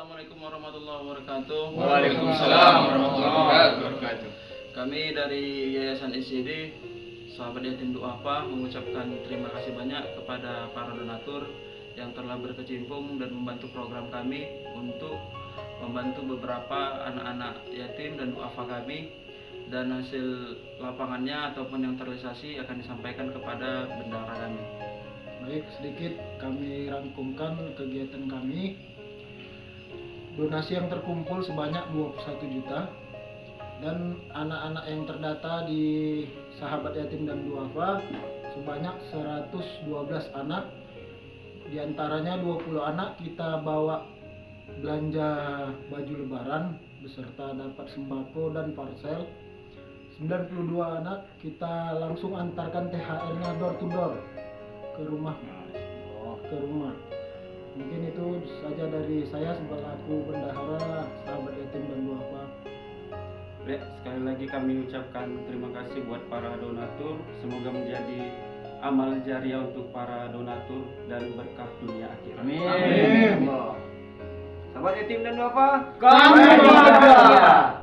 Assalamualaikum warahmatullahi wabarakatuh. Waalaikumsalam warahmatullahi wabarakatuh. Kami dari Yayasan SCD Sahabat Yatim Duafa mengucapkan terima kasih banyak kepada para donatur yang telah berkecimpung dan membantu program kami untuk membantu beberapa anak-anak yatim dan duafa kami dan hasil lapangannya ataupun yang terrealisasi akan disampaikan kepada bendara kami. Baik, sedikit kami rangkumkan kegiatan kami. Donasi yang terkumpul sebanyak 21 juta dan anak-anak yang terdata di Sahabat Yatim dan Duafa sebanyak 112 anak. Di antaranya 20 anak kita bawa belanja baju lebaran beserta dapat sembako dan parcel. 92 anak kita langsung antarkan THR-nya door to door ke rumah ke rumah mungkin itu saja dari saya selaku bendahara sahabat yatim dan duafa Ya, sekali lagi kami ucapkan terima kasih buat para donatur. Semoga menjadi amal jariah untuk para donatur dan berkah dunia akhirat. Amin. Sahabat yatim dan duafa, Kami bangga.